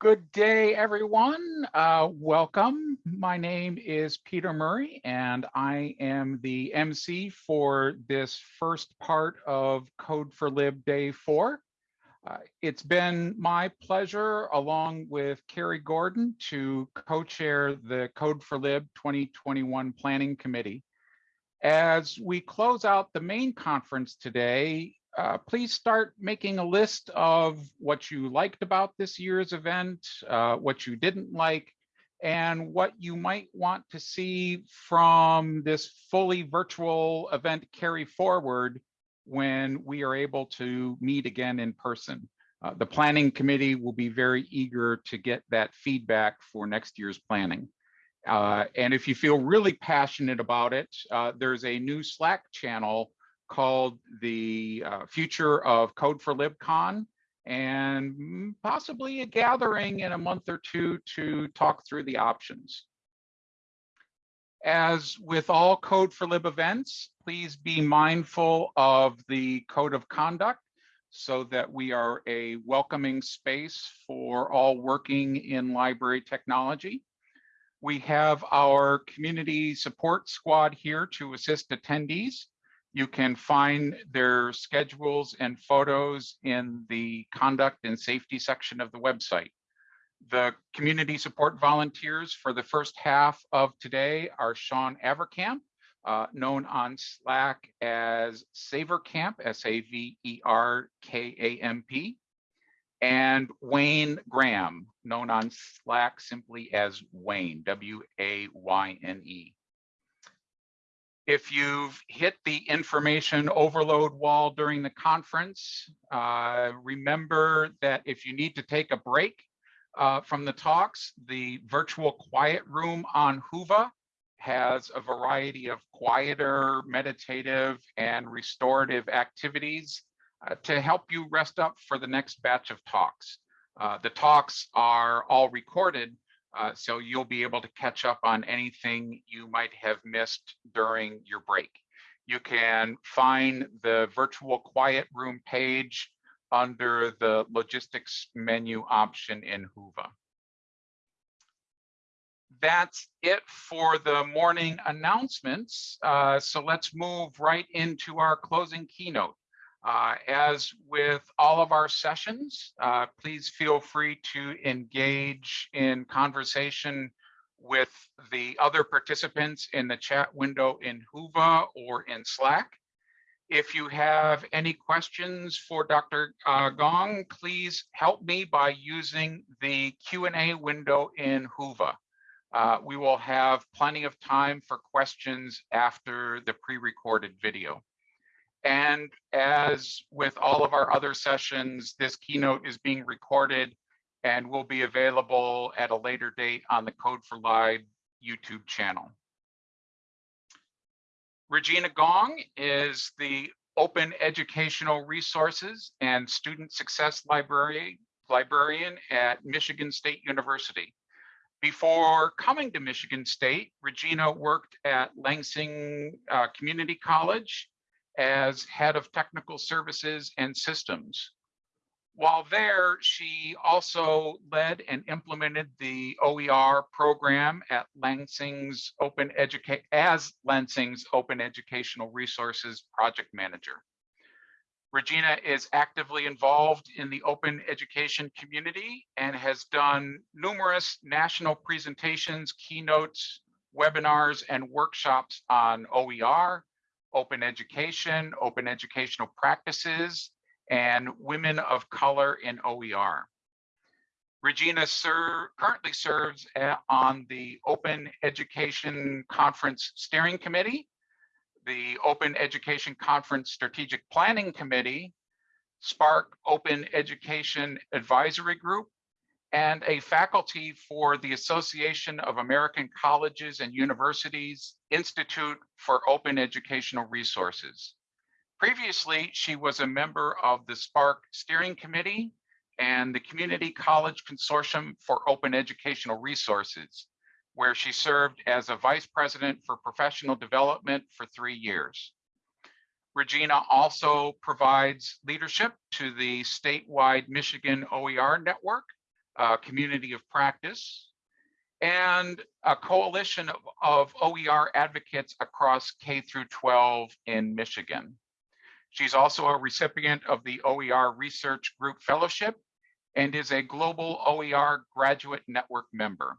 Good day, everyone. Uh, welcome. My name is Peter Murray, and I am the MC for this first part of Code for Lib Day 4. Uh, it's been my pleasure, along with Carrie Gordon, to co-chair the Code for Lib 2021 Planning Committee. As we close out the main conference today, uh, please start making a list of what you liked about this year's event, uh, what you didn't like, and what you might want to see from this fully virtual event carry forward when we are able to meet again in person. Uh, the planning committee will be very eager to get that feedback for next year's planning. Uh, and if you feel really passionate about it, uh, there's a new Slack channel called the uh, Future of Code for LibCon and possibly a gathering in a month or two to talk through the options. As with all Code for Lib events, please be mindful of the code of conduct so that we are a welcoming space for all working in library technology. We have our community support squad here to assist attendees. You can find their schedules and photos in the conduct and safety section of the website. The community support volunteers for the first half of today are Sean Averkamp, uh, known on Slack as Saverkamp, S-A-V-E-R-K-A-M-P, and Wayne Graham, known on Slack simply as Wayne, W-A-Y-N-E. If you've hit the information overload wall during the conference, uh, remember that if you need to take a break uh, from the talks, the virtual quiet room on Whova has a variety of quieter, meditative, and restorative activities uh, to help you rest up for the next batch of talks. Uh, the talks are all recorded, uh, so you'll be able to catch up on anything you might have missed during your break. You can find the virtual quiet room page under the logistics menu option in Whova. That's it for the morning announcements. Uh, so let's move right into our closing keynote. Uh, as with all of our sessions, uh, please feel free to engage in conversation with the other participants in the chat window in Whova or in Slack. If you have any questions for Dr. Uh, Gong, please help me by using the Q&A window in Whova. Uh, we will have plenty of time for questions after the pre-recorded video. And as with all of our other sessions, this keynote is being recorded and will be available at a later date on the Code for Lib YouTube channel. Regina Gong is the Open Educational Resources and Student Success Library, Librarian at Michigan State University. Before coming to Michigan State, Regina worked at Lansing uh, Community College as head of technical services and systems. While there, she also led and implemented the OER program at Lansing's Open Educate as Lansing's Open Educational Resources Project Manager. Regina is actively involved in the open education community and has done numerous national presentations, keynotes, webinars, and workshops on OER, open education, open educational practices, and women of color in OER. Regina ser currently serves on the Open Education Conference Steering Committee, the Open Education Conference Strategic Planning Committee, SPARC Open Education Advisory Group, and a faculty for the Association of American Colleges and Universities Institute for Open Educational Resources. Previously, she was a member of the SPARC Steering Committee and the Community College Consortium for Open Educational Resources, where she served as a vice president for professional development for three years. Regina also provides leadership to the statewide Michigan OER network a community of practice, and a coalition of, of OER advocates across K through 12 in Michigan. She's also a recipient of the OER Research Group Fellowship and is a global OER graduate network member.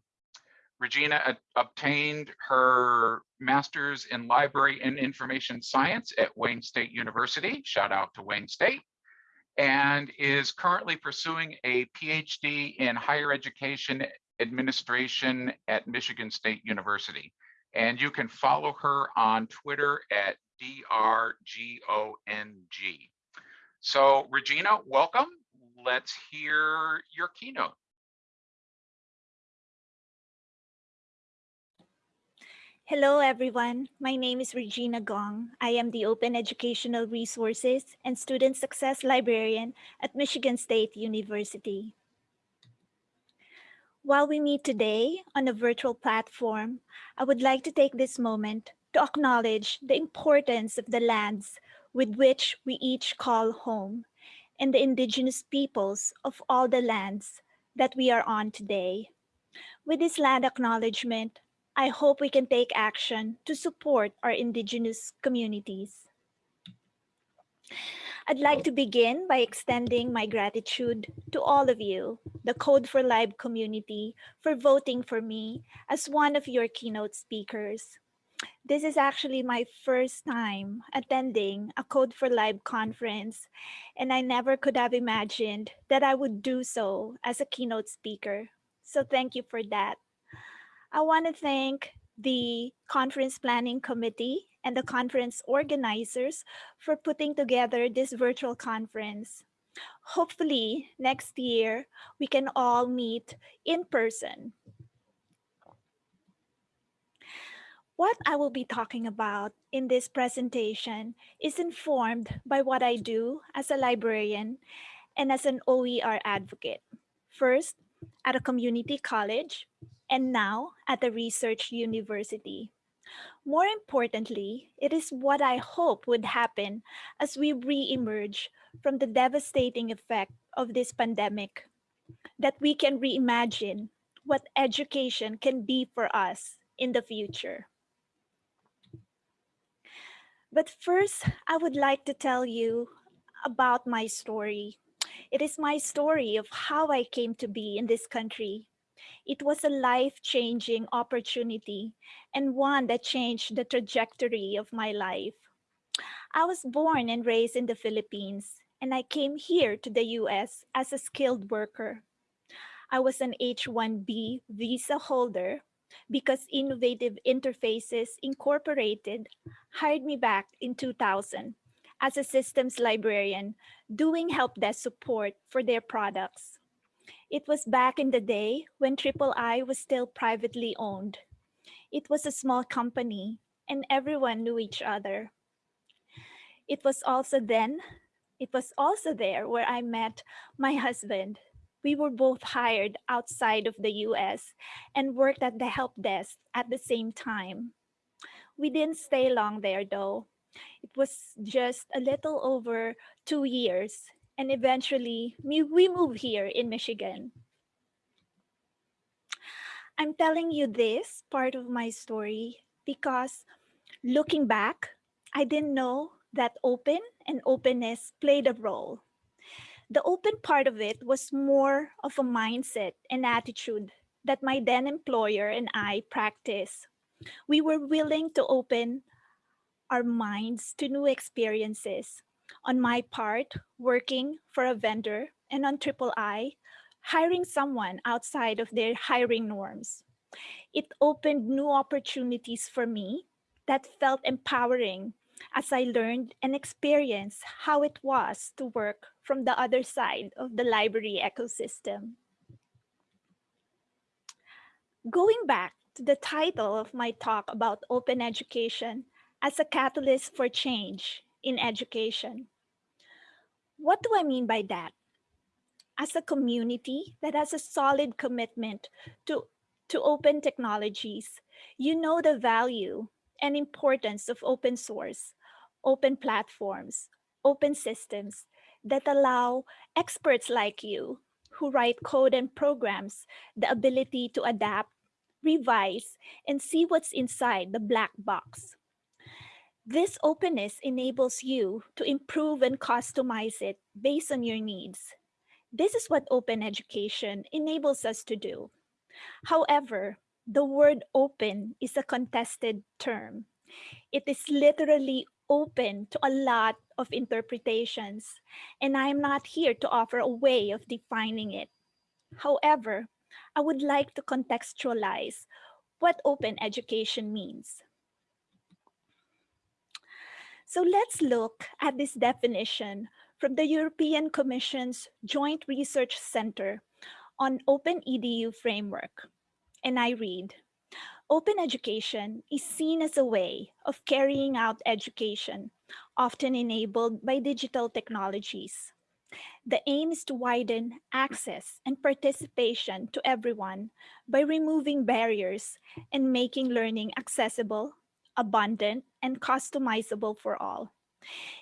Regina obtained her master's in library and information science at Wayne State University, shout out to Wayne State, and is currently pursuing a PhD in higher education administration at Michigan State University. And you can follow her on Twitter at DRGONG. So Regina, welcome. Let's hear your keynote. Hello, everyone. My name is Regina Gong. I am the Open Educational Resources and Student Success Librarian at Michigan State University. While we meet today on a virtual platform, I would like to take this moment to acknowledge the importance of the lands with which we each call home and the indigenous peoples of all the lands that we are on today. With this land acknowledgement, I hope we can take action to support our indigenous communities. I'd like to begin by extending my gratitude to all of you, the Code for Lib community, for voting for me as one of your keynote speakers. This is actually my first time attending a Code for Lib conference, and I never could have imagined that I would do so as a keynote speaker. So thank you for that. I want to thank the conference planning committee and the conference organizers for putting together this virtual conference. Hopefully next year we can all meet in person. What I will be talking about in this presentation is informed by what I do as a librarian and as an OER advocate. First, at a community college, and now at the research university. More importantly, it is what I hope would happen as we re-emerge from the devastating effect of this pandemic, that we can reimagine what education can be for us in the future. But first, I would like to tell you about my story. It is my story of how I came to be in this country it was a life-changing opportunity and one that changed the trajectory of my life. I was born and raised in the Philippines, and I came here to the US as a skilled worker. I was an H-1B visa holder because Innovative Interfaces Incorporated hired me back in 2000 as a systems librarian doing help desk support for their products. It was back in the day when Triple I was still privately owned. It was a small company and everyone knew each other. It was also then, it was also there where I met my husband. We were both hired outside of the US and worked at the help desk at the same time. We didn't stay long there though. It was just a little over two years and eventually we moved here in Michigan. I'm telling you this part of my story because looking back, I didn't know that open and openness played a role. The open part of it was more of a mindset and attitude that my then employer and I practiced. We were willing to open our minds to new experiences on my part, working for a vendor, and on Triple I, hiring someone outside of their hiring norms. It opened new opportunities for me that felt empowering as I learned and experienced how it was to work from the other side of the library ecosystem. Going back to the title of my talk about open education as a catalyst for change in education. What do I mean by that? As a community that has a solid commitment to, to open technologies, you know the value and importance of open source, open platforms, open systems that allow experts like you who write code and programs the ability to adapt, revise, and see what's inside the black box. This openness enables you to improve and customize it based on your needs. This is what open education enables us to do. However, the word open is a contested term. It is literally open to a lot of interpretations, and I'm not here to offer a way of defining it. However, I would like to contextualize what open education means. So let's look at this definition from the European Commission's Joint Research Center on Open EDU Framework. And I read, open education is seen as a way of carrying out education, often enabled by digital technologies. The aim is to widen access and participation to everyone by removing barriers and making learning accessible, abundant, and customizable for all.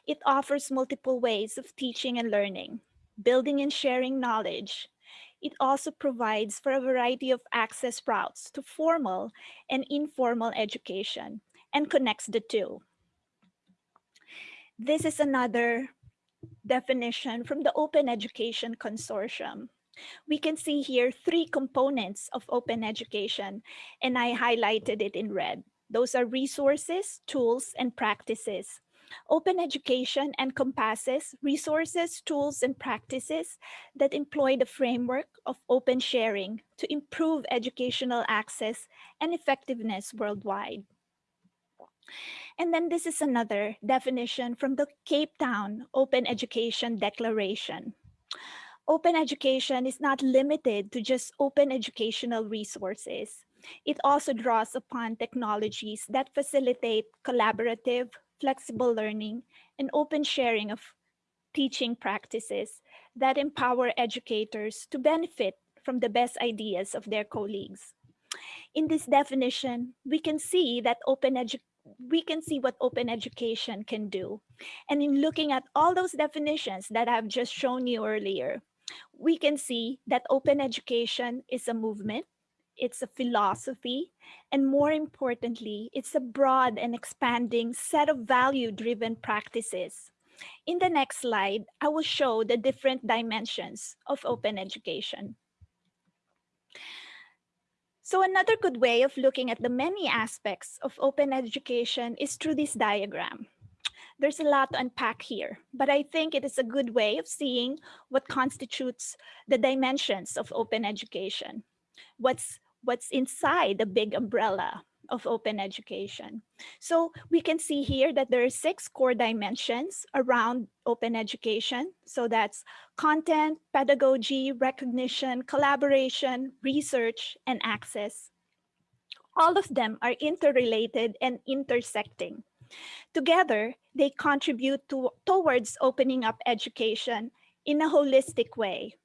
It offers multiple ways of teaching and learning, building and sharing knowledge. It also provides for a variety of access routes to formal and informal education and connects the two. This is another definition from the Open Education Consortium. We can see here three components of open education, and I highlighted it in red. Those are resources, tools, and practices. Open education encompasses resources, tools, and practices that employ the framework of open sharing to improve educational access and effectiveness worldwide. And then this is another definition from the Cape Town Open Education Declaration. Open education is not limited to just open educational resources. It also draws upon technologies that facilitate collaborative, flexible learning, and open sharing of teaching practices that empower educators to benefit from the best ideas of their colleagues. In this definition, we can see that open we can see what open education can do. And in looking at all those definitions that I've just shown you earlier, we can see that open education is a movement, it's a philosophy, and more importantly, it's a broad and expanding set of value-driven practices. In the next slide, I will show the different dimensions of open education. So another good way of looking at the many aspects of open education is through this diagram. There's a lot to unpack here, but I think it is a good way of seeing what constitutes the dimensions of open education. What's, what's inside the big umbrella of open education. So we can see here that there are six core dimensions around open education. So that's content, pedagogy, recognition, collaboration, research, and access. All of them are interrelated and intersecting. Together, they contribute to, towards opening up education in a holistic way.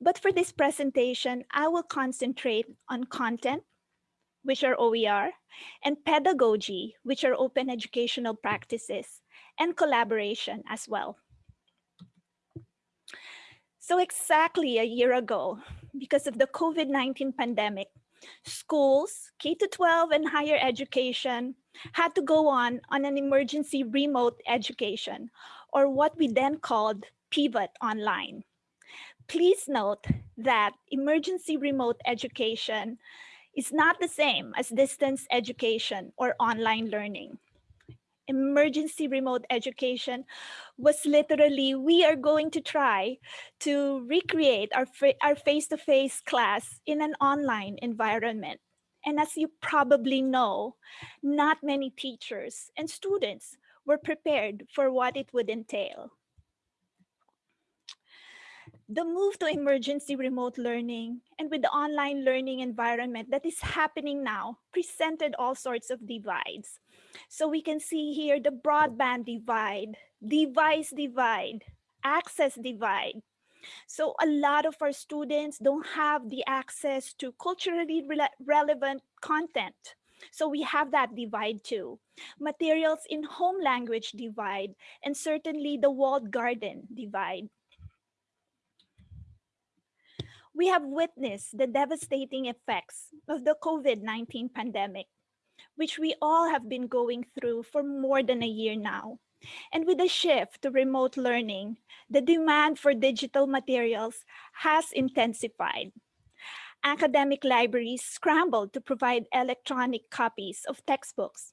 But for this presentation, I will concentrate on content, which are OER, and pedagogy, which are open educational practices, and collaboration as well. So exactly a year ago, because of the COVID-19 pandemic, schools, K-12 and higher education had to go on on an emergency remote education, or what we then called pivot online. Please note that emergency remote education is not the same as distance education or online learning. Emergency remote education was literally, we are going to try to recreate our, our face-to-face -face class in an online environment. And as you probably know, not many teachers and students were prepared for what it would entail the move to emergency remote learning and with the online learning environment that is happening now presented all sorts of divides. So we can see here the broadband divide, device divide, access divide. So a lot of our students don't have the access to culturally re relevant content. So we have that divide too. Materials in home language divide, and certainly the walled garden divide. We have witnessed the devastating effects of the COVID-19 pandemic, which we all have been going through for more than a year now. And with the shift to remote learning, the demand for digital materials has intensified. Academic libraries scrambled to provide electronic copies of textbooks.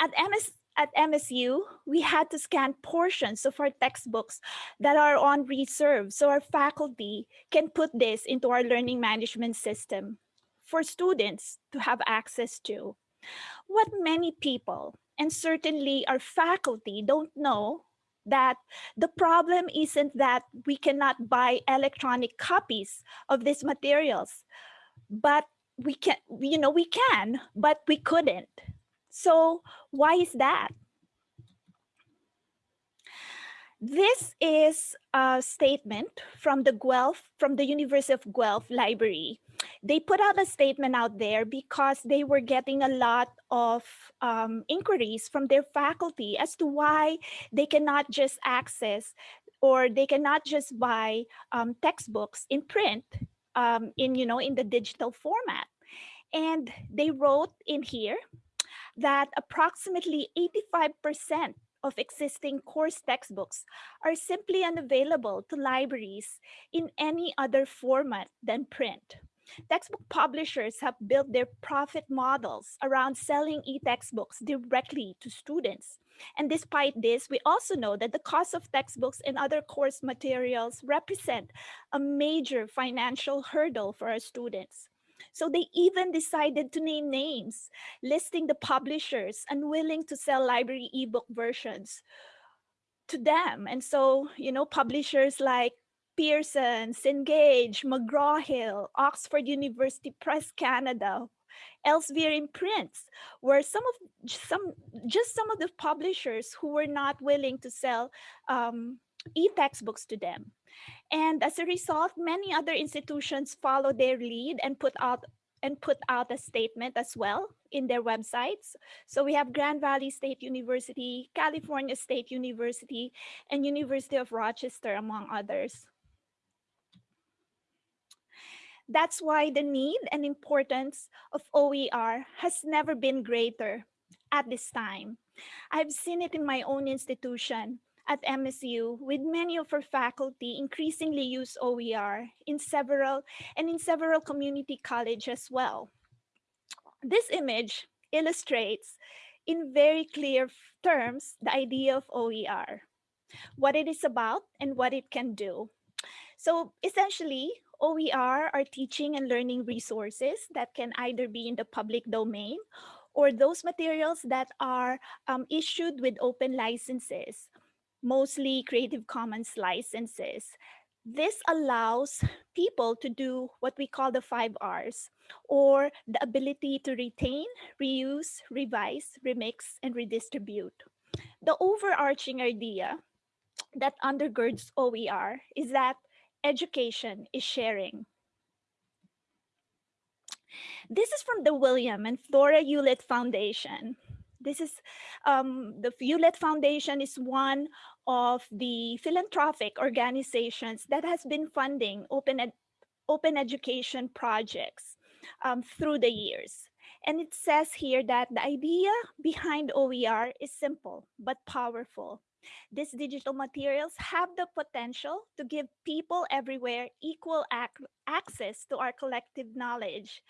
At, MS, at MSU, we had to scan portions of our textbooks that are on reserve so our faculty can put this into our learning management system for students to have access to. What many people and certainly our faculty don't know that the problem isn't that we cannot buy electronic copies of these materials, but we can, you know, we can, but we couldn't. So why is that? This is a statement from the Guelph, from the University of Guelph Library. They put out a statement out there because they were getting a lot of um, inquiries from their faculty as to why they cannot just access or they cannot just buy um, textbooks in print um, in, you know, in the digital format. And they wrote in here that approximately 85% of existing course textbooks are simply unavailable to libraries in any other format than print. Textbook publishers have built their profit models around selling e-textbooks directly to students. And despite this, we also know that the cost of textbooks and other course materials represent a major financial hurdle for our students. So they even decided to name names, listing the publishers unwilling to sell library ebook versions to them. And so, you know, publishers like Pearson, Cengage, McGraw-Hill, Oxford University Press Canada, Elsevier Imprints were some of some just some of the publishers who were not willing to sell um, e-textbooks to them. And as a result, many other institutions follow their lead and put out and put out a statement as well in their websites. So we have Grand Valley State University, California State University, and University of Rochester, among others. That's why the need and importance of OER has never been greater at this time. I've seen it in my own institution at MSU with many of our faculty increasingly use OER in several and in several community college as well. This image illustrates in very clear terms the idea of OER, what it is about and what it can do. So essentially, OER are teaching and learning resources that can either be in the public domain or those materials that are um, issued with open licenses mostly Creative Commons licenses. This allows people to do what we call the five R's, or the ability to retain, reuse, revise, remix, and redistribute. The overarching idea that undergirds OER is that education is sharing. This is from the William and Flora Hewlett Foundation. This is um, the Hewlett Foundation is one of the philanthropic organizations that has been funding open, ed open education projects um, through the years. And it says here that the idea behind OER is simple but powerful. These digital materials have the potential to give people everywhere equal ac access to our collective knowledge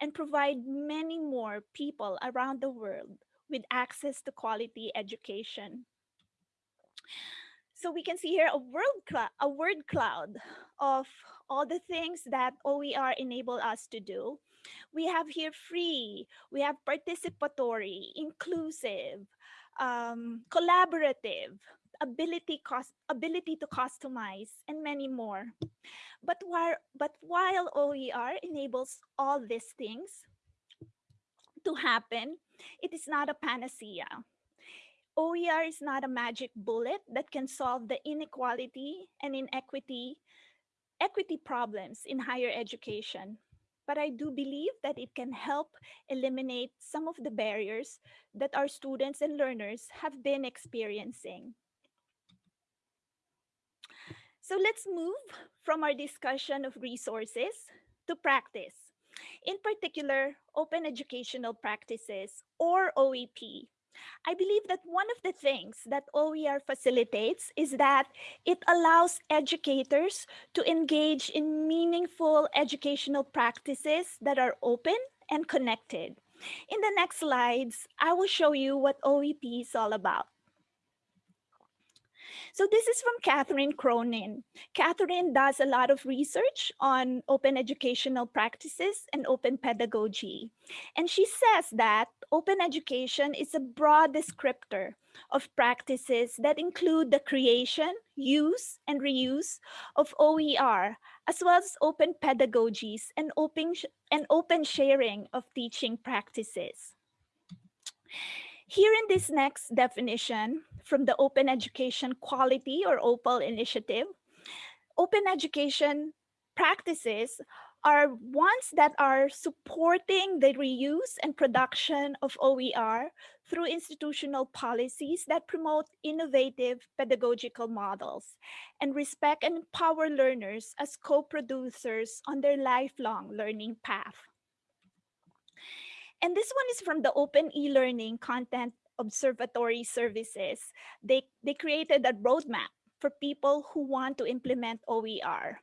and provide many more people around the world with access to quality education. So we can see here a word cloud, a word cloud of all the things that OER enable us to do. We have here free, we have participatory, inclusive, um, collaborative, ability cost ability to customize and many more but while but while oer enables all these things to happen it is not a panacea OER is not a magic bullet that can solve the inequality and inequity equity problems in higher education. But I do believe that it can help eliminate some of the barriers that our students and learners have been experiencing. So let's move from our discussion of resources to practice. In particular, open educational practices or OEP. I believe that one of the things that OER facilitates is that it allows educators to engage in meaningful educational practices that are open and connected. In the next slides, I will show you what OEP is all about. So this is from Catherine Cronin. Catherine does a lot of research on open educational practices and open pedagogy. And she says that open education is a broad descriptor of practices that include the creation, use, and reuse of OER, as well as open pedagogies and open, and open sharing of teaching practices. Here in this next definition from the Open Education Quality or OPAL initiative, open education practices are ones that are supporting the reuse and production of OER through institutional policies that promote innovative pedagogical models and respect and empower learners as co-producers on their lifelong learning path. And this one is from the Open e-learning content observatory services. They, they created a roadmap for people who want to implement OER.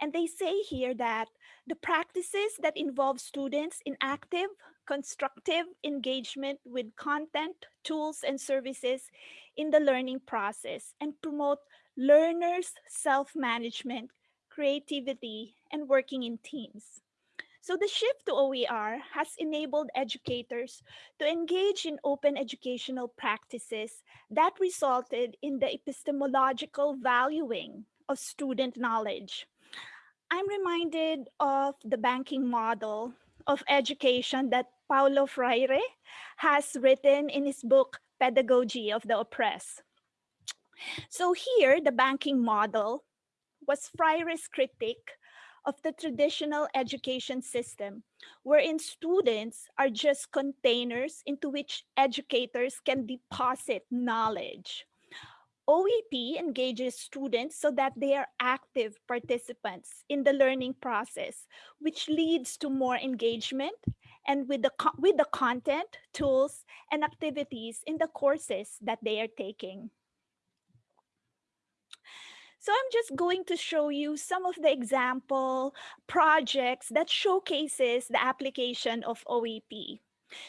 And they say here that the practices that involve students in active, constructive engagement with content, tools, and services in the learning process and promote learners' self-management, creativity, and working in teams. So the shift to OER has enabled educators to engage in open educational practices that resulted in the epistemological valuing of student knowledge. I'm reminded of the banking model of education that Paulo Freire has written in his book, Pedagogy of the Oppressed. So here, the banking model was Freire's critique of the traditional education system, wherein students are just containers into which educators can deposit knowledge. OEP engages students so that they are active participants in the learning process, which leads to more engagement and with the, with the content, tools, and activities in the courses that they are taking. So I'm just going to show you some of the example projects that showcases the application of OEP.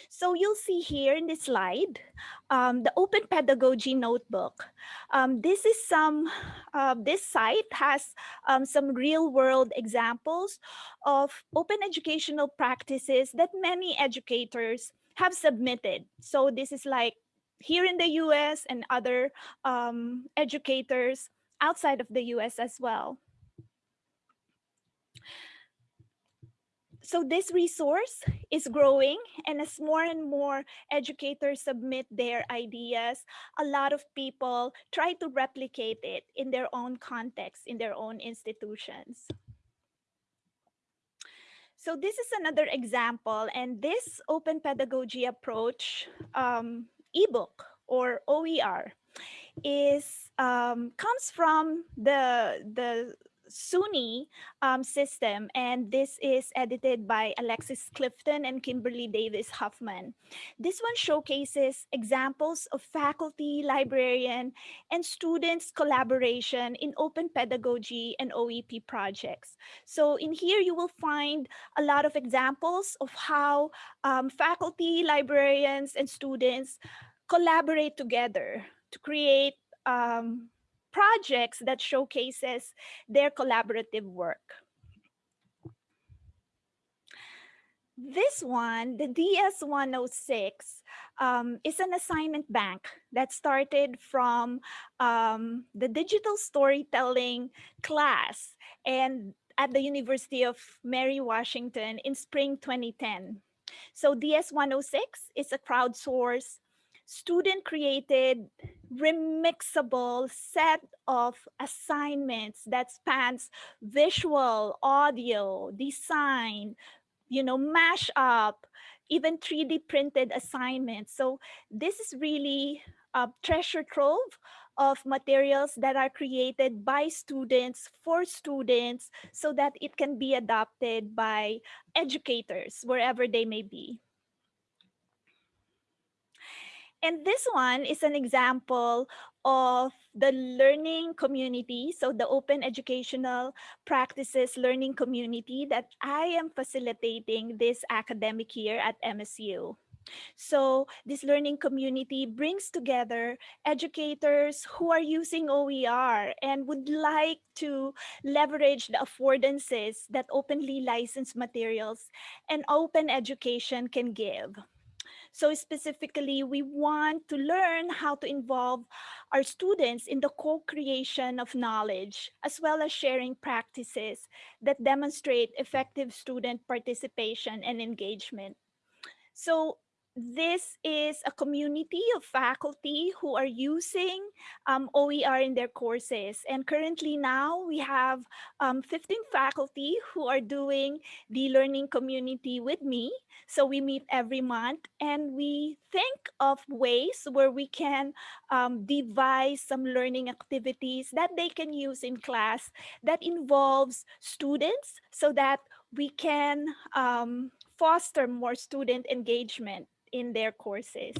So you'll see here in this slide, um, the Open Pedagogy Notebook. Um, this is some, uh, this site has um, some real world examples of open educational practices that many educators have submitted. So this is like here in the US and other um, educators outside of the US as well. So this resource is growing and as more and more educators submit their ideas, a lot of people try to replicate it in their own context, in their own institutions. So this is another example, and this open pedagogy approach um, ebook or OER is um, comes from the the SUNY um, system, and this is edited by Alexis Clifton and Kimberly Davis Hoffman. This one showcases examples of faculty, librarian, and students collaboration in open pedagogy and OEP projects. So in here, you will find a lot of examples of how um, faculty, librarians, and students collaborate together to create um, projects that showcases their collaborative work. This one, the DS-106, um, is an assignment bank that started from um, the digital storytelling class and at the University of Mary Washington in spring 2010. So DS-106 is a crowdsourced student created remixable set of assignments that spans visual, audio, design, you know, mash up, even 3D printed assignments. So this is really a treasure trove of materials that are created by students for students so that it can be adopted by educators wherever they may be. And this one is an example of the learning community, so the open educational practices learning community that I am facilitating this academic year at MSU. So this learning community brings together educators who are using OER and would like to leverage the affordances that openly licensed materials and open education can give. So specifically, we want to learn how to involve our students in the co-creation of knowledge, as well as sharing practices that demonstrate effective student participation and engagement. So this is a community of faculty who are using um, OER in their courses. And currently now we have um, 15 faculty who are doing the learning community with me. So we meet every month and we think of ways where we can um, devise some learning activities that they can use in class that involves students so that we can um, foster more student engagement in their courses.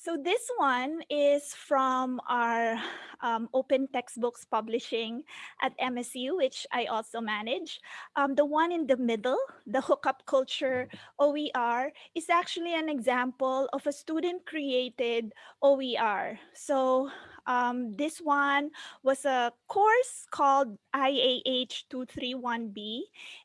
So this one is from our um, open textbooks publishing at MSU, which I also manage. Um, the one in the middle, the hookup culture OER, is actually an example of a student created OER. So um, this one was a course called IAH 231B,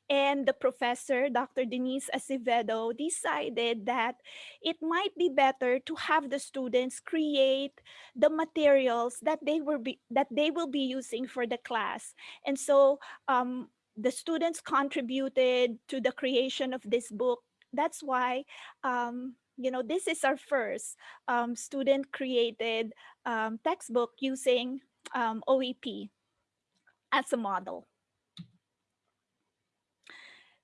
and the professor, Dr. Denise Acevedo, decided that it might be better to have the students create the materials that they will be that they will be using for the class. And so um, the students contributed to the creation of this book. That's why um, you know, this is our first um, student created um, textbook using um, OEP as a model.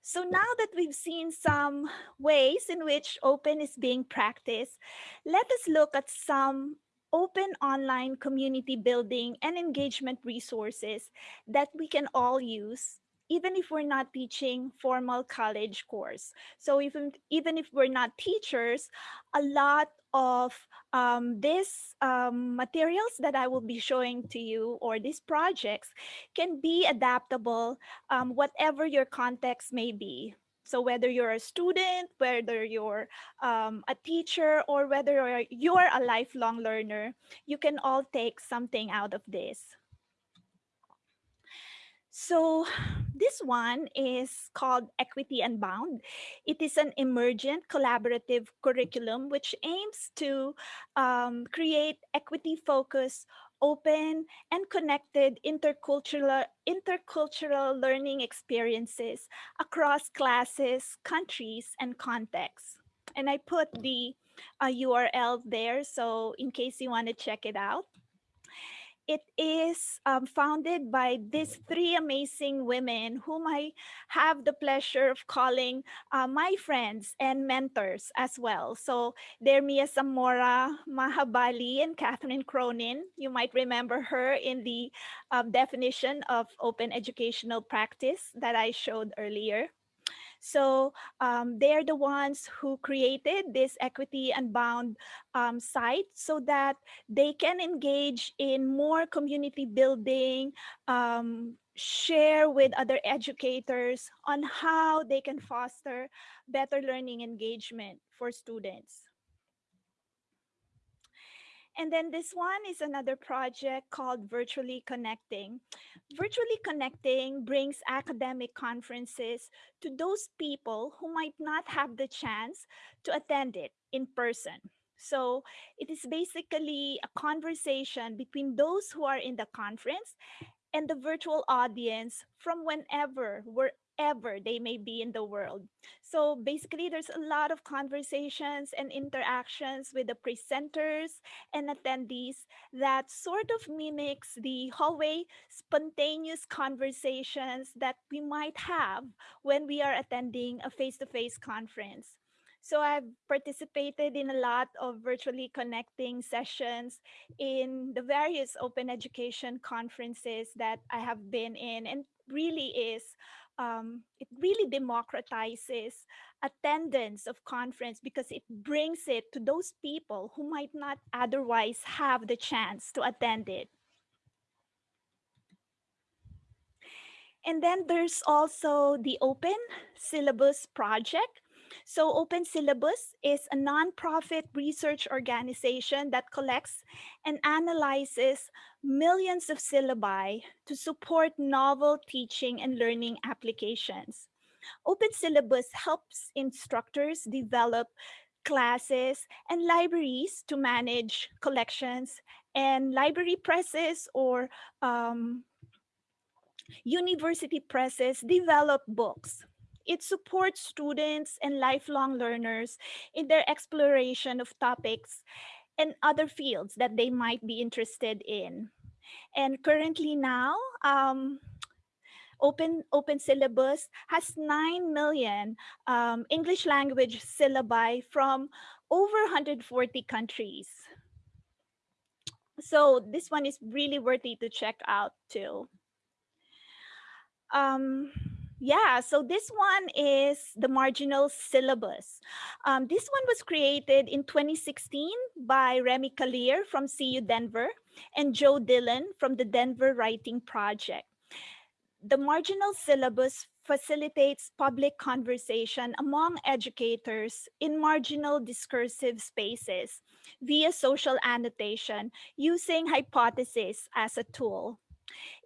So now that we've seen some ways in which open is being practiced, let us look at some open online community building and engagement resources that we can all use even if we're not teaching formal college course. So even, even if we're not teachers, a lot of um, these um, materials that I will be showing to you or these projects can be adaptable um, whatever your context may be. So whether you're a student, whether you're um, a teacher, or whether you're, you're a lifelong learner, you can all take something out of this. So this one is called Equity Unbound. It is an emergent collaborative curriculum which aims to um, create equity-focused, open and connected intercultural, intercultural learning experiences across classes, countries, and contexts. And I put the uh, URL there, so in case you want to check it out it is um, founded by these three amazing women whom I have the pleasure of calling uh, my friends and mentors as well. So they're Mia Zamora, Maha Bali, and Catherine Cronin. You might remember her in the um, definition of open educational practice that I showed earlier. So um, they're the ones who created this equity unbound um, site so that they can engage in more community building, um, share with other educators on how they can foster better learning engagement for students. And then this one is another project called Virtually Connecting. Virtually Connecting brings academic conferences to those people who might not have the chance to attend it in person. So it is basically a conversation between those who are in the conference and the virtual audience from whenever, wherever they may be in the world. So basically, there's a lot of conversations and interactions with the presenters and attendees that sort of mimics the hallway spontaneous conversations that we might have when we are attending a face-to-face -face conference. So I've participated in a lot of virtually connecting sessions in the various open education conferences that I have been in and really is, um, it really democratizes attendance of conference because it brings it to those people who might not otherwise have the chance to attend it. And then there's also the Open Syllabus Project. So Open Syllabus is a nonprofit research organization that collects and analyzes millions of syllabi to support novel teaching and learning applications. Open Syllabus helps instructors develop classes and libraries to manage collections and library presses or um, university presses develop books. It supports students and lifelong learners in their exploration of topics and other fields that they might be interested in. And currently now, um, Open, Open Syllabus has 9 million um, English language syllabi from over 140 countries. So this one is really worthy to check out too. Um, yeah, so this one is the marginal syllabus. Um, this one was created in 2016 by Remi Kalir from CU Denver and Joe Dillon from the Denver Writing Project. The marginal syllabus facilitates public conversation among educators in marginal discursive spaces via social annotation using hypothesis as a tool.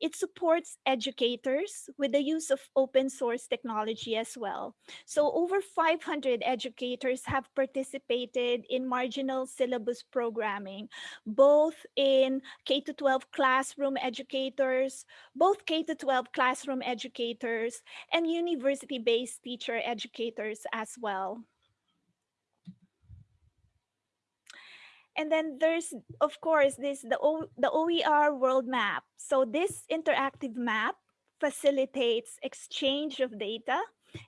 It supports educators with the use of open source technology as well. So over 500 educators have participated in marginal syllabus programming, both in K-12 classroom educators, both K-12 classroom educators, and university-based teacher educators as well. And then there's, of course, this the, o, the OER world map. So this interactive map facilitates exchange of data,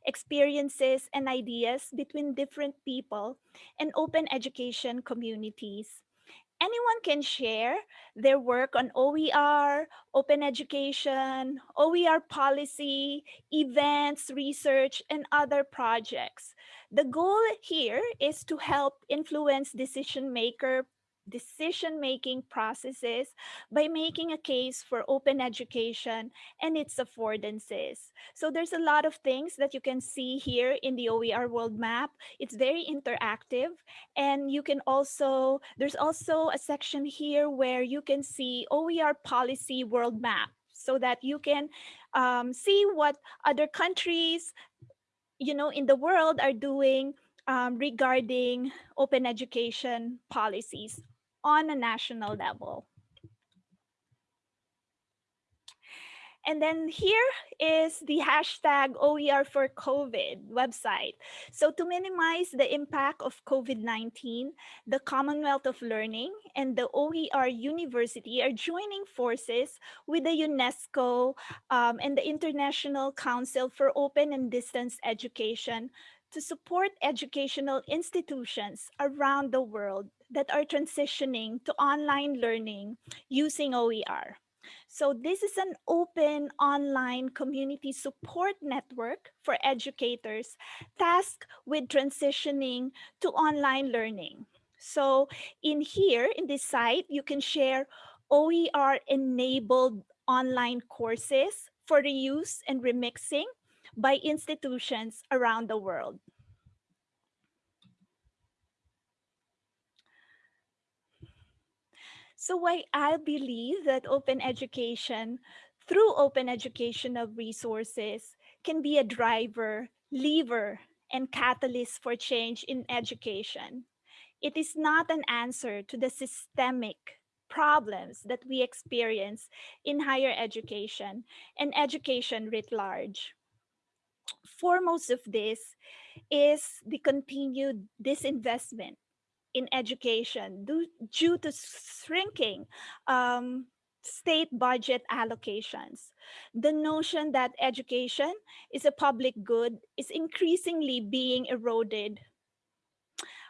experiences, and ideas between different people and open education communities anyone can share their work on OER, open education, OER policy, events, research, and other projects. The goal here is to help influence decision maker decision-making processes by making a case for open education and its affordances. So there's a lot of things that you can see here in the OER world map. It's very interactive and you can also, there's also a section here where you can see OER policy world map so that you can um, see what other countries you know in the world are doing um, regarding open education policies on a national level. And then here is the hashtag OER for COVID website. So to minimize the impact of COVID-19, the Commonwealth of Learning and the OER University are joining forces with the UNESCO um, and the International Council for Open and Distance Education to support educational institutions around the world that are transitioning to online learning using OER. So this is an open online community support network for educators tasked with transitioning to online learning. So in here, in this site, you can share OER-enabled online courses for reuse and remixing by institutions around the world. So why I believe that open education through open educational resources can be a driver, lever, and catalyst for change in education. It is not an answer to the systemic problems that we experience in higher education and education writ large. Foremost of this is the continued disinvestment in education due, due to shrinking um, state budget allocations. The notion that education is a public good is increasingly being eroded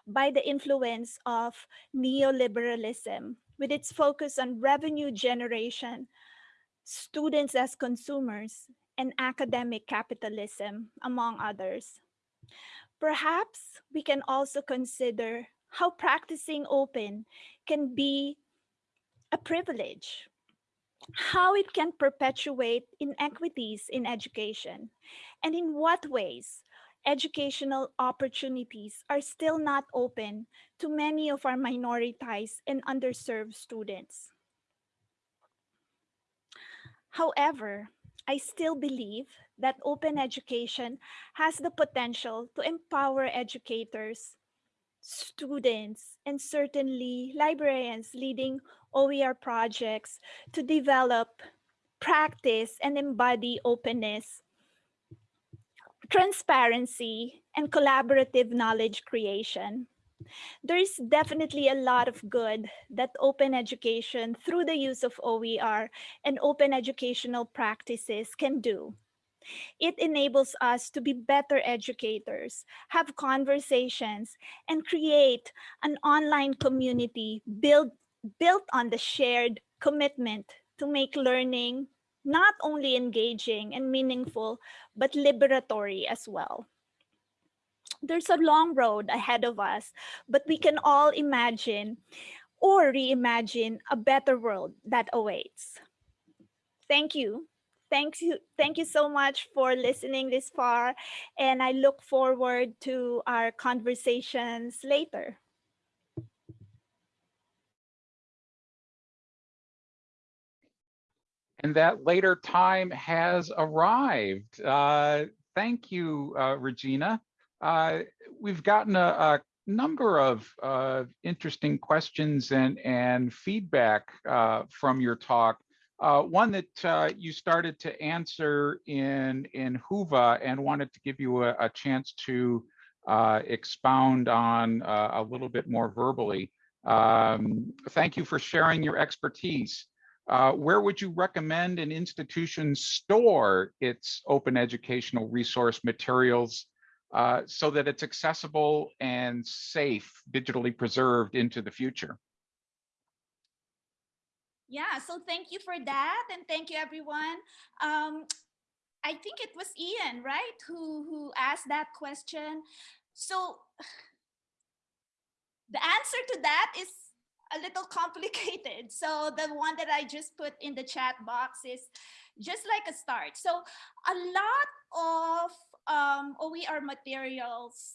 by the influence of neoliberalism with its focus on revenue generation, students as consumers, and academic capitalism, among others. Perhaps we can also consider how practicing open can be a privilege, how it can perpetuate inequities in education, and in what ways educational opportunities are still not open to many of our minoritized and underserved students. However, I still believe that open education has the potential to empower educators, students, and certainly librarians leading OER projects to develop, practice, and embody openness, transparency, and collaborative knowledge creation. There's definitely a lot of good that open education through the use of OER and open educational practices can do. It enables us to be better educators, have conversations, and create an online community built, built on the shared commitment to make learning not only engaging and meaningful, but liberatory as well there's a long road ahead of us, but we can all imagine or reimagine a better world that awaits. Thank you. Thank you. Thank you so much for listening this far. And I look forward to our conversations later. And that later time has arrived. Uh, thank you, uh, Regina. Uh, we've gotten a, a number of uh, interesting questions and, and feedback uh, from your talk. Uh, one that uh, you started to answer in, in Whova and wanted to give you a, a chance to uh, expound on a little bit more verbally. Um, thank you for sharing your expertise. where would you recommend an institution store its open educational resource materials uh, so that it's accessible and safe, digitally preserved into the future. Yeah, so thank you for that. And thank you, everyone. Um, I think it was Ian, right, who, who asked that question. So the answer to that is a little complicated. So the one that I just put in the chat box is just like a start. So a lot of um, OER materials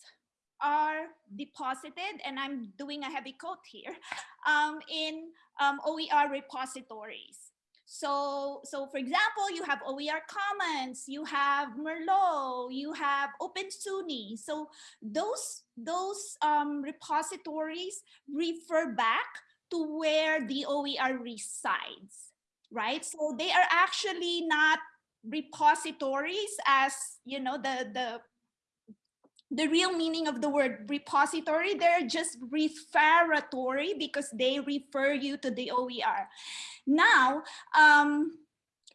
are deposited, and I'm doing a heavy quote here, um, in um, OER repositories. So, so for example, you have OER Commons, you have Merlot, you have OpenSUNY. So those, those um, repositories refer back to where the OER resides, right? So they are actually not repositories as you know the the the real meaning of the word repository they're just referatory because they refer you to the OER now um,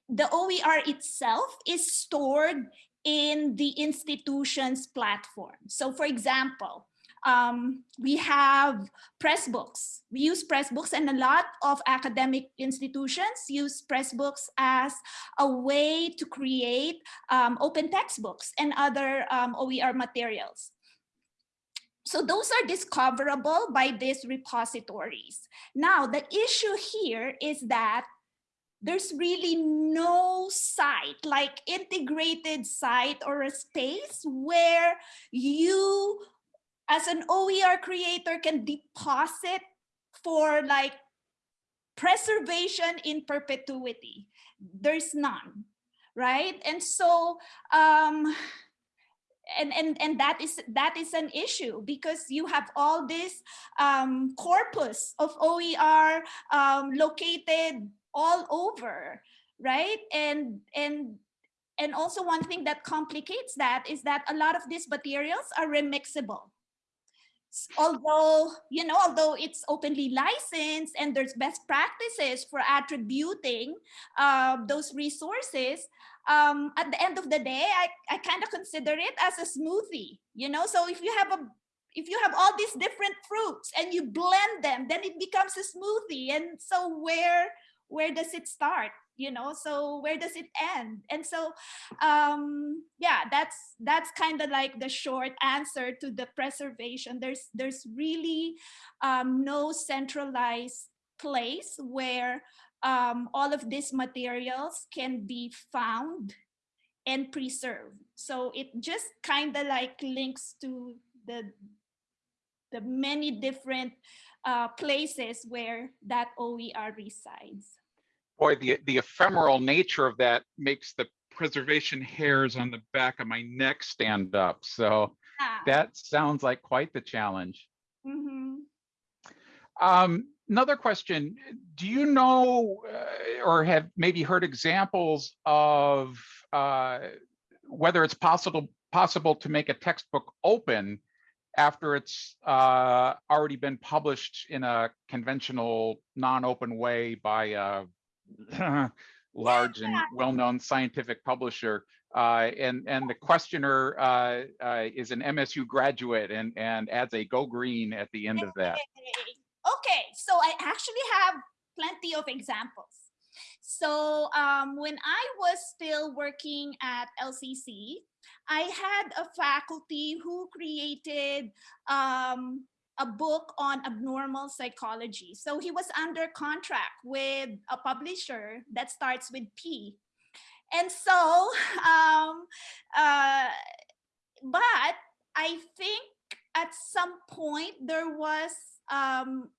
the OER itself is stored in the institution's platform. So for example um, we have Pressbooks. We use Pressbooks and a lot of academic institutions use Pressbooks as a way to create um, open textbooks and other um, OER materials. So those are discoverable by these repositories. Now, the issue here is that there's really no site like integrated site or a space where you as an OER creator can deposit for like preservation in perpetuity. There's none, right? And so, um, and and and that is that is an issue because you have all this um, corpus of OER um, located all over, right? And and and also one thing that complicates that is that a lot of these materials are remixable although you know although it's openly licensed and there's best practices for attributing uh, those resources um, at the end of the day i, I kind of consider it as a smoothie you know so if you have a if you have all these different fruits and you blend them, then it becomes a smoothie. And so where where does it start? You know, so where does it end? And so um yeah, that's that's kind of like the short answer to the preservation. There's there's really um no centralized place where um, all of these materials can be found and preserved. So it just kind of like links to the the many different uh, places where that OER resides. Boy, the, the ephemeral nature of that makes the preservation hairs on the back of my neck stand up. So Ah, that sounds like quite the challenge. mhm. Um, another question, do you know uh, or have maybe heard examples of uh, whether it's possible possible to make a textbook open after it's uh, already been published in a conventional non-open way by a large and well-known scientific publisher? Uh, and and the questioner uh, uh, is an MSU graduate and and adds a go green at the end of that. Okay. Okay, so I actually have plenty of examples. So um, when I was still working at LCC, I had a faculty who created um, a book on abnormal psychology. So he was under contract with a publisher that starts with P. And so, um, uh, but I think at some point there was um,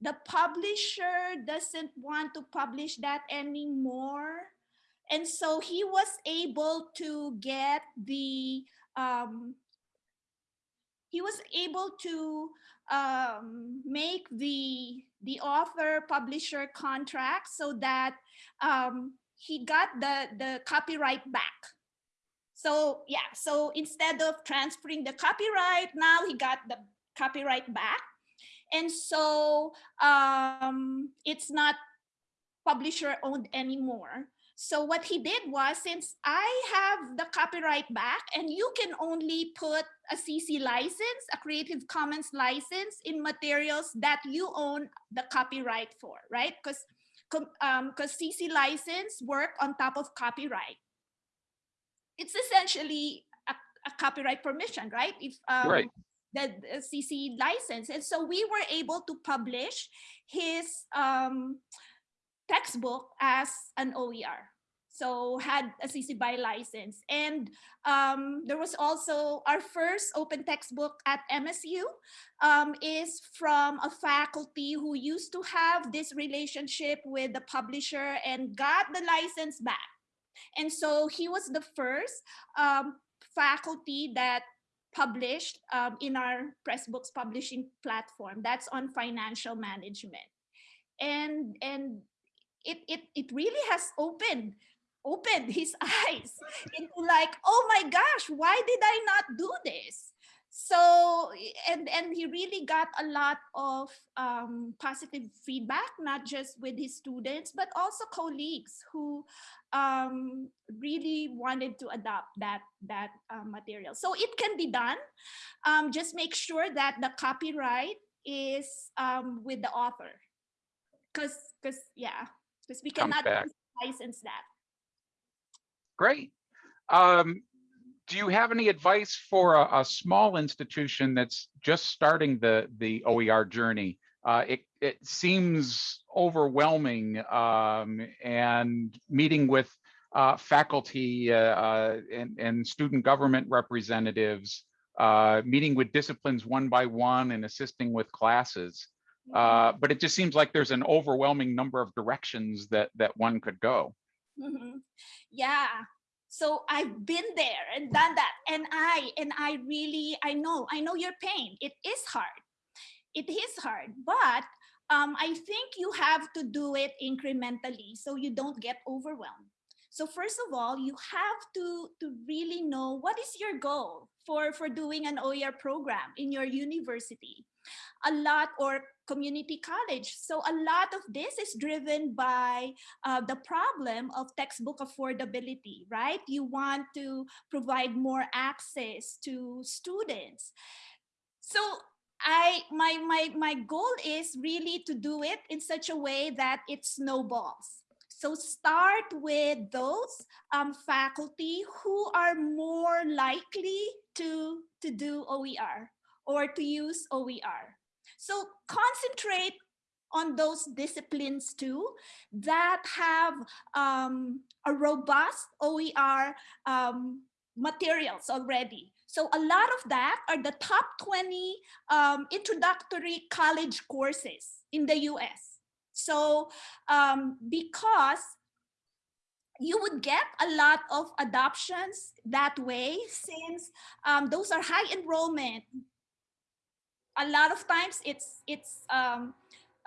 the publisher doesn't want to publish that anymore and so he was able to get the um, he was able to um, make the the author publisher contract so that um, he got the the copyright back. So yeah so instead of transferring the copyright now he got the copyright back. And so um, it's not publisher owned anymore so what he did was since i have the copyright back and you can only put a cc license a creative commons license in materials that you own the copyright for right because because cc license work on top of copyright it's essentially a, a copyright permission right if um, Right. the, the CC license. And so we were able to publish his um, textbook as an OER. So had a CC BY license. And um, there was also our first open textbook at MSU um, is from a faculty who used to have this relationship with the publisher and got the license back. And so he was the first um, faculty that published um, in our Pressbooks publishing platform. That's on financial management. And, and it, it, it really has opened opened his eyes into like, oh my gosh, why did I not do this? So, and, and he really got a lot of um, positive feedback, not just with his students, but also colleagues who um, really wanted to adopt that, that uh, material. So it can be done. Um, just make sure that the copyright is um, with the author. Because, because yeah, because we cannot license that. Great. Um, do you have any advice for a, a small institution that's just starting the the OER journey? Uh, it it seems overwhelming, um, and meeting with uh, faculty uh, uh, and and student government representatives, uh, meeting with disciplines one by one, and assisting with classes. Uh, but it just seems like there's an overwhelming number of directions that that one could go. Mhm. Yeah. So I've been there and done that. And I, and I really, I know, I know your pain. It is hard. It is hard, but um, I think you have to do it incrementally so you don't get overwhelmed. So first of all, you have to, to really know what is your goal for, for doing an OER program in your university. A lot or community college. So a lot of this is driven by uh, the problem of textbook affordability, right? You want to provide more access to students. So I my my my goal is really to do it in such a way that it snowballs. So start with those um, faculty who are more likely to, to do OER or to use OER. So concentrate on those disciplines too that have um, a robust OER um, materials already. So a lot of that are the top 20 um, introductory college courses in the US. So um, because you would get a lot of adoptions that way since um, those are high enrollment. A lot of times it's it's um,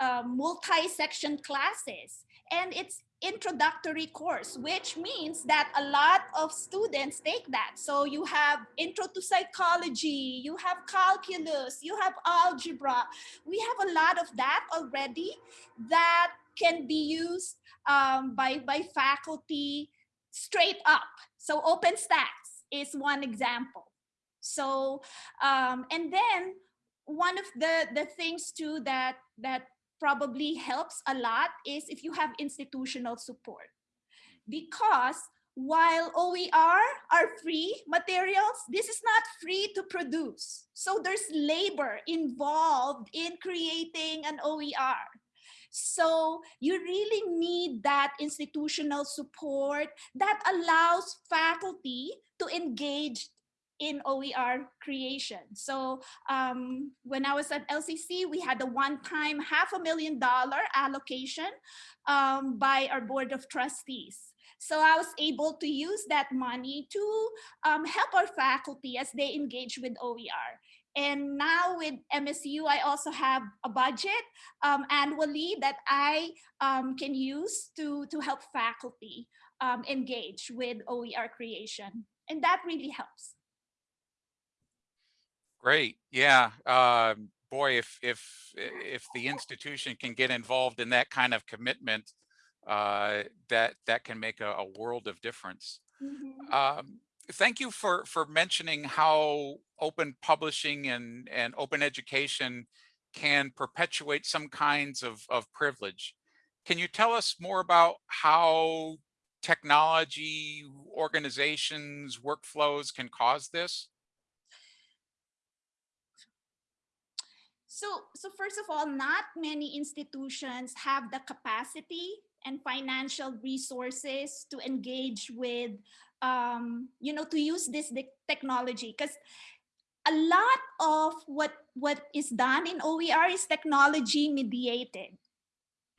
uh, multi-section classes and it's introductory course, which means that a lot of students take that. So you have intro to psychology, you have calculus, you have algebra. We have a lot of that already that can be used um, by, by faculty straight up. So OpenStax is one example. So, um, and then one of the, the things too that, that probably helps a lot is if you have institutional support. Because while OER are free materials, this is not free to produce. So there's labor involved in creating an OER. So you really need that institutional support that allows faculty to engage in OER creation. So um, when I was at LCC, we had a one-time half a million dollar allocation um, by our board of trustees. So I was able to use that money to um, help our faculty as they engage with OER. And now with MSU, I also have a budget um, annually that I um, can use to, to help faculty um, engage with OER creation. And that really helps. Great. Yeah. Um, boy, if if if the institution can get involved in that kind of commitment, uh, that that can make a, a world of difference. Mm -hmm. um, thank you for for mentioning how open publishing and and open education can perpetuate some kinds of of privilege. Can you tell us more about how technology, organizations, workflows can cause this? So, so first of all, not many institutions have the capacity and financial resources to engage with, um, you know, to use this technology because a lot of what what is done in OER is technology mediated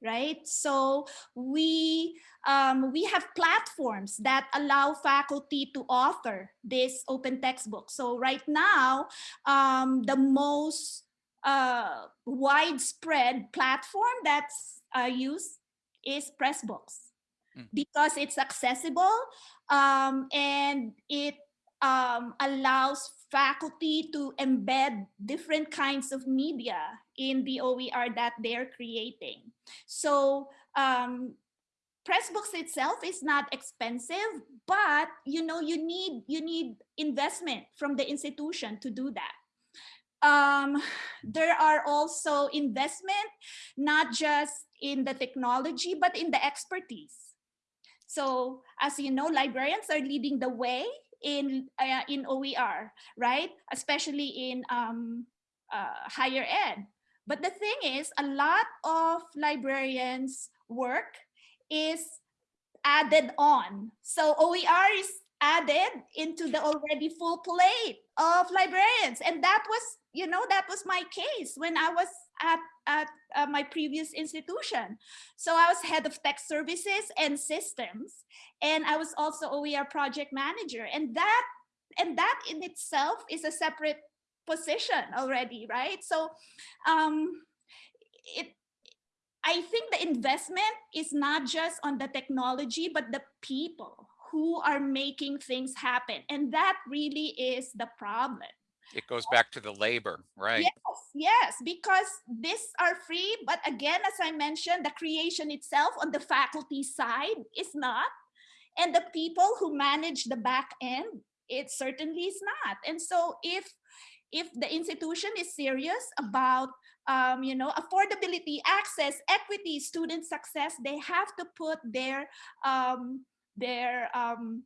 right? So we um, we have platforms that allow faculty to author this open textbook. So right now um, the most uh, widespread platform that's uh, used is Pressbooks mm. because it's accessible um, and it um, allows faculty to embed different kinds of media in the OER that they're creating. So um, Pressbooks itself is not expensive, but you know you need you need investment from the institution to do that um, there are also investment, not just in the technology, but in the expertise. So as you know, librarians are leading the way in, uh, in OER, right? Especially in um, uh, higher ed. But the thing is, a lot of librarians' work is added on. So OER is added into the already full plate of librarians. And that was, you know, that was my case when I was at, at uh, my previous institution. So I was head of tech services and systems, and I was also OER project manager. And that, and that in itself is a separate position already, right? So um, it, I think the investment is not just on the technology, but the people who are making things happen. And that really is the problem. It goes back to the labor, right? Yes, yes, because these are free, but again, as I mentioned, the creation itself on the faculty side is not. And the people who manage the back end, it certainly is not. And so if if the institution is serious about um, you know affordability, access, equity, student success, they have to put their um, their um,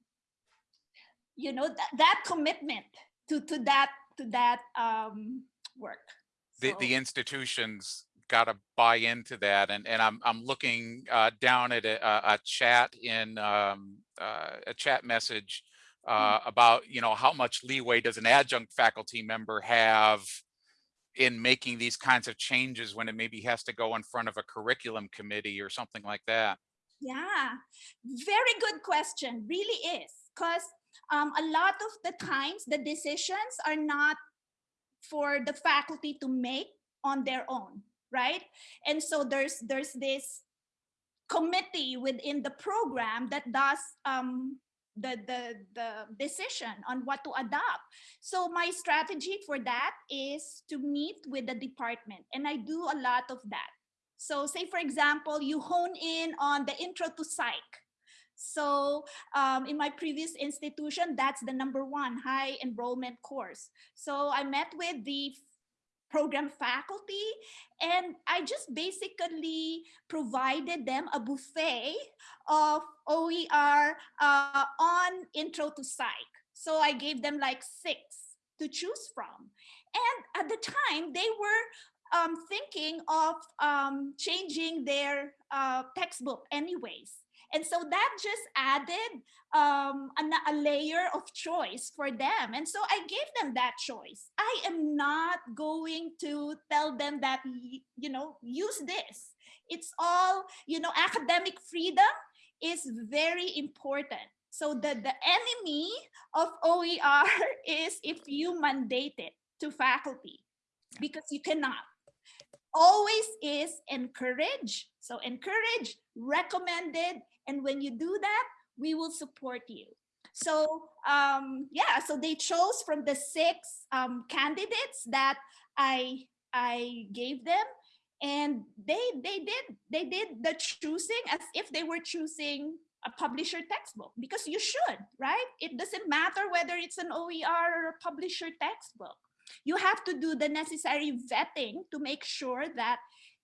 you know that, that commitment to to that to that um, work. The, So- the institutions got to buy into that. And, and I'm, I'm looking uh, down at a, a- a chat in, um, uh, a chat message uh, about, you know, how much leeway does an adjunct faculty member have in making these kinds of changes when it maybe has to go in front of a curriculum committee or something like that? Yeah, very good question, really is. Because um, a lot of the times the decisions are not for the faculty to make on their own, right? And so there's there's this committee within the program that does um, the, the, the decision on what to adopt. So my strategy for that is to meet with the department and I do a lot of that. So say for example, you hone in on the intro to psych. So um, in my previous institution, that's the number one high enrollment course. So I met with the program faculty and I just basically provided them a buffet of OER uh, on intro to psych. So I gave them like six to choose from. And at the time they were um, thinking of um, changing their uh, textbook anyways. And so that just added um, a, a layer of choice for them. And so I gave them that choice. I am not going to tell them that, you know, use this. It's all, you know, academic freedom is very important. So the, the enemy of OER is if you mandate it to faculty because you cannot always is encourage. So encourage, recommended, and when you do that, we will support you. So um, yeah, so they chose from the six um, candidates that I I gave them, and they they did they did the choosing as if they were choosing a publisher textbook because you should right. It doesn't matter whether it's an OER or a publisher textbook you have to do the necessary vetting to make sure that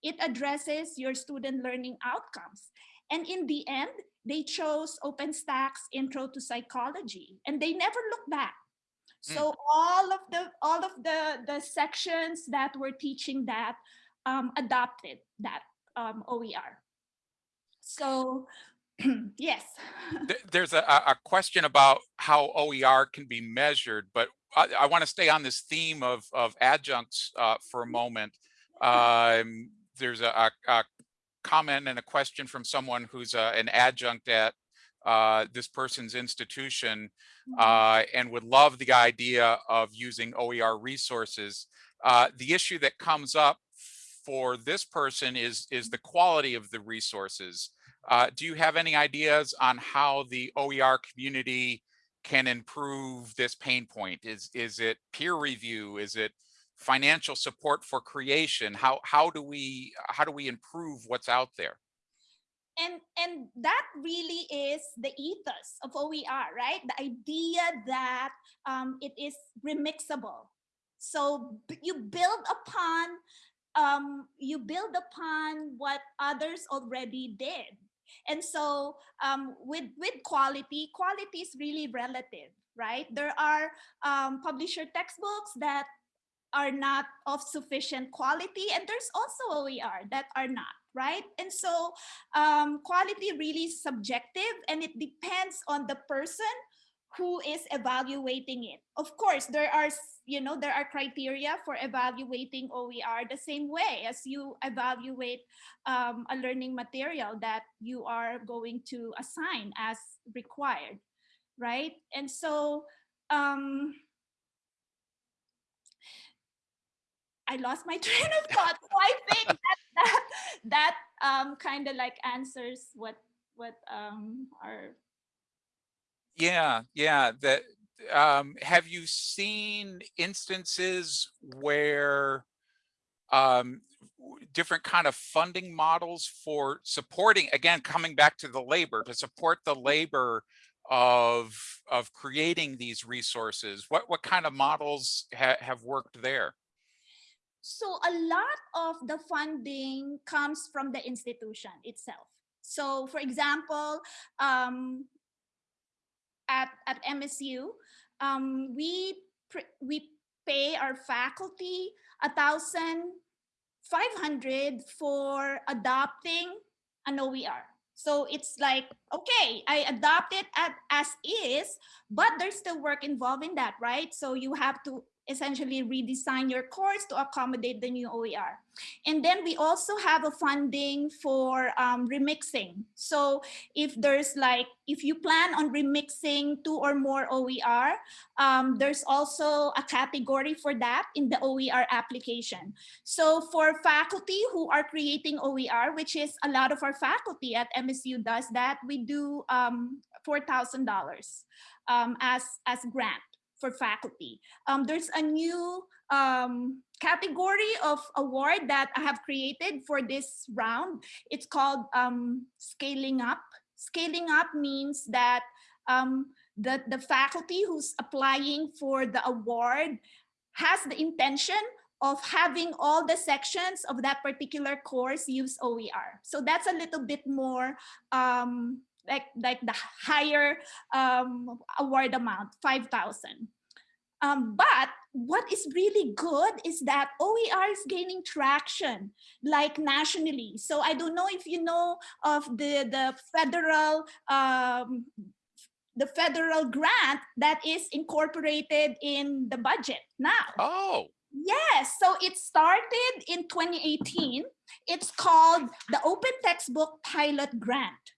it addresses your student learning outcomes. And in the end, they chose OpenStax Intro to Psychology, and they never looked back. So all of the all of the the sections that were teaching that um, adopted that um, OER. So yes. There's a a question about how OER can be measured, but I, I want to stay on this theme of, of adjuncts uh, for a moment. Um, there's a, a, a comment and a question from someone who's uh, an adjunct at uh, this person's institution uh, and would love the idea of using OER resources. Uh, the issue that comes up for this person is, is the quality of the resources. Uh, do you have any ideas on how the OER community can improve this pain point? Is, is it peer review? Is it financial support for creation? How, how do we, how do we improve what's out there? and and that really is the ethos of OER, right? The idea that um, it is remixable. So you build upon um, you build upon what others already did. And so um, with with quality, quality is really relative, right? There are um, publisher textbooks that are not of sufficient quality, and there's also OER that are not, right? And so um, quality really is subjective and it depends on the person who is evaluating it. Of course, there are, you know, there are criteria for evaluating OER the same way as you evaluate um, a learning material that you are going to assign as required, right? And so, um, I lost my train of thought. So I think that that, that um, kind of like answers what what um, our Yeah, yeah, that um, have you seen instances where um, different kind of funding models for supporting, again, coming back to the labor, to support the labor of of creating these resources? What what kind of models ha- have worked there? So a lot of the funding comes from the institution itself. So for example, um, at, at MSU, um, we, we pay our faculty a thousand five hundred for adopting an OER. So it's like, okay, I adopt it at, as is, but there's still work involved in that, right? So you have to essentially redesign your course to accommodate the new OER. And then we also have a funding for um, remixing. So if there's like, if you plan on remixing two or more OER, um, there's also a category for that in the OER application. So for faculty who are creating OER, which is a lot of our faculty at MSU does that, we do um, $4,000 um, as, as grant for faculty. Um, there's a new um, category of award that I have created for this round. It's called um, Scaling Up. Scaling Up means that um, the, the faculty who's applying for the award has the intention of having all the sections of that particular course use OER. So that's a little bit more um, like like the higher um, award amount, 5,000. Um, but what is really good is that OER is gaining traction, like nationally. So I don't know if you know of the, the federal um, the federal grant that is incorporated in the budget now. Oh, Yes, so it started in 2018. It's called the Open Textbook Pilot Grant.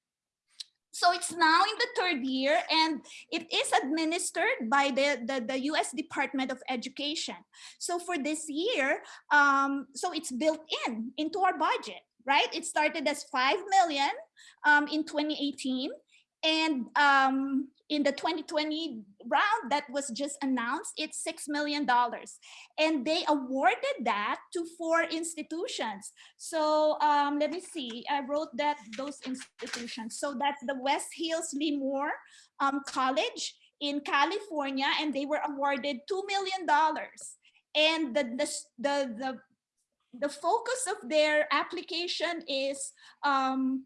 So it's now in the third year and it is administered by the, the, the US Department of Education. So for this year, um, so it's built in into our budget, right? It started as 5 million um, in 2018 and um, in the 2020 round that was just announced, it's $6 million. And they awarded that to four institutions. So um, let me see, I wrote that those institutions. So that's the West Hills Lee um, College in California, and they were awarded $2 million. And the, the, the, the, the focus of their application is um,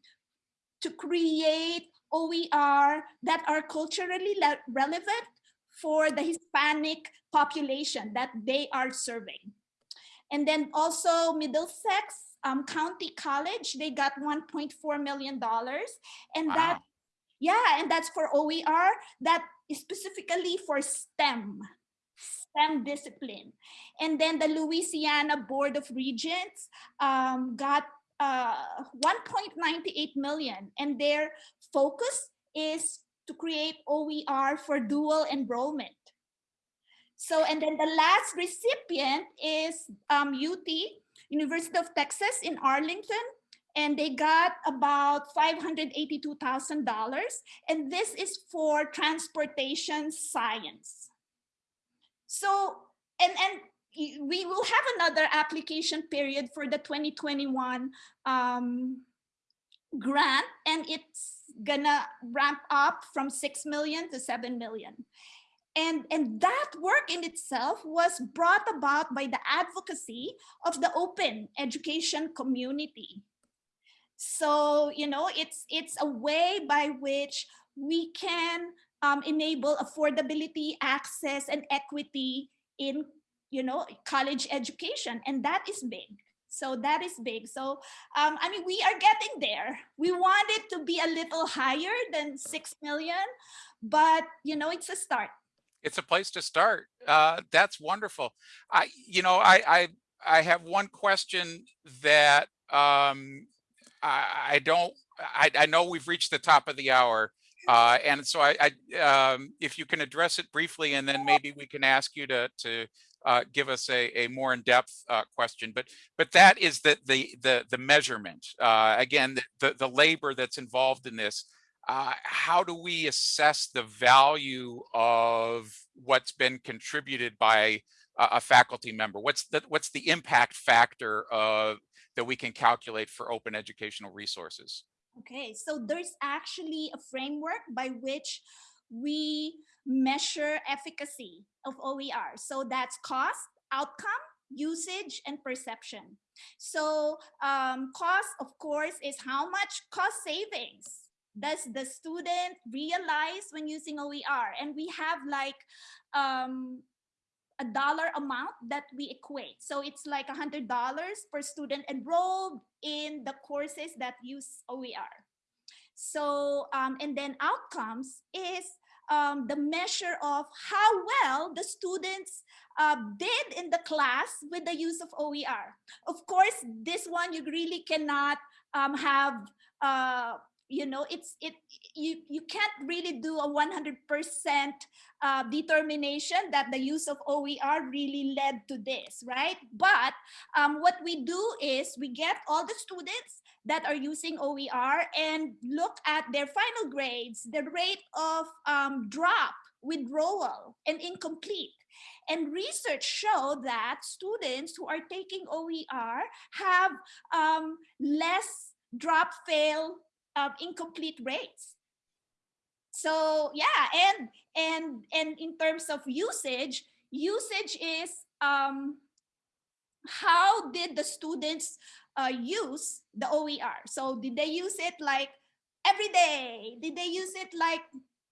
to create OER that are culturally relevant for the Hispanic population that they are serving. And then also Middlesex um, County College, they got $1.4 million. And that, yeah, and that's for OER that is specifically for STEM, STEM discipline. And then the Louisiana Board of Regents um, got uh, 1.98 million, and their focus is to create OER for dual enrollment. So, and then the last recipient is um, UT, University of Texas in Arlington, and they got about $582,000. And this is for transportation science. So, and, and we will have another application period for the 2021 um, grant, and it's gonna ramp up from 6 million to 7 million. And, and that work in itself was brought about by the advocacy of the open education community. So, you know, it's, it's a way by which we can um, enable affordability, access, and equity in, you know, college education. And that is big. So that is big. So, um, I mean, we are getting there. We want it to be a little higher than 6 million, but, you know, it's a start. it's a place to start. Uh, that's wonderful. I, you know, I, I, I have one question that um, I, I don't. I, I know we've reached the top of the hour, uh, and so I, I, um, if you can address it briefly, and then maybe we can ask you to to uh, give us a, a more in-depth uh, question. But but that is the the the the measurement. Uh, again, the, the labor that's involved in this. uh, how do we assess the value of what's been contributed by a, a faculty member? What's the what's the impact factor of that we can calculate for open educational resources? Okay, so there's actually a framework by which we measure efficacy of OER. So that's cost, outcome, usage, and perception. So um, cost, of course, is how much cost savings does the student realize when using OER? And we have like um, a dollar amount that we equate. So it's like a $100 per student enrolled in the courses that use OER. So, um, and then outcomes is um, the measure of how well the students uh, did in the class with the use of OER. Of course, this one you really cannot um, have uh, you know it's it you you can't really do a 100 percent uh, determination that the use of oer really led to this right but um, what we do is we get all the students that are using oer and look at their final grades the rate of um, drop withdrawal and incomplete and research show that students who are taking OER have um, less drop fail um, incomplete rates. So yeah, and and and in terms of usage, usage is um, how did the students uh, use the OER? So did they use it like every day? Did they use it like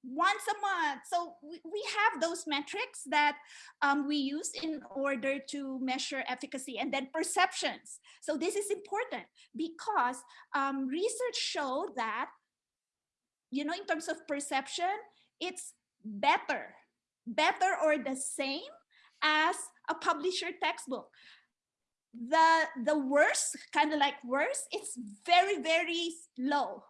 once a month? So we, we have those metrics that um, we use in order to measure efficacy and then perceptions. So this is important because um, research show that, you know, in terms of perception, it's better, better or the same as a publisher textbook the the worst kind of like worst it's very very low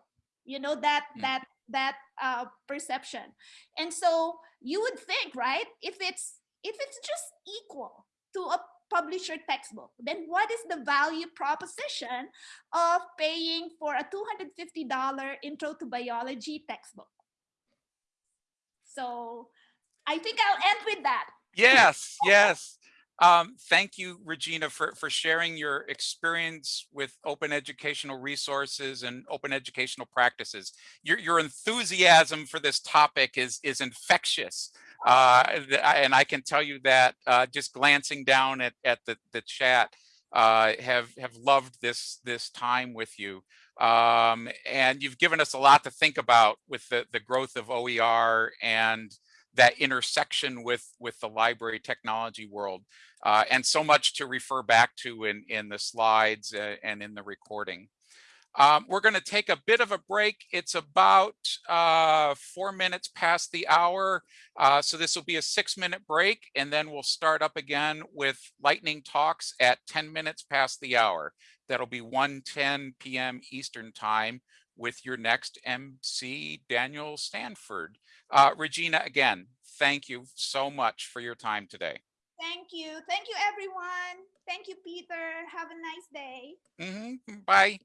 you know that Mm. that that uh perception and so you would think right if it's if it's just equal to a publisher textbook then what is the value proposition of paying for a $250 intro to biology textbook so i think i'll end with that Yes, yes. Um, thank you, Regina, for, for sharing your experience with open educational resources and open educational practices. Your, your enthusiasm for this topic is, is infectious. Uh, and I can tell you that uh, just glancing down at, at the, the chat, uh, have, have loved this, this time with you. Um, and you've given us a lot to think about with the, the growth of OER and that intersection with with the library technology world uh, and so much to refer back to in in the slides uh, and in the recording. Um, we're going to take a bit of a break. It's about uh, four minutes past the hour uh, so this will be a six minute break and then we'll start up again with lightning talks at 10 minutes past the hour. That'll be 1:10 p.m eastern time with your next MC, Daniel Stanford. Uh, Regina, again, thank you so much for your time today. thank you thank you everyone thank you peter have a nice day Mhm, Bye.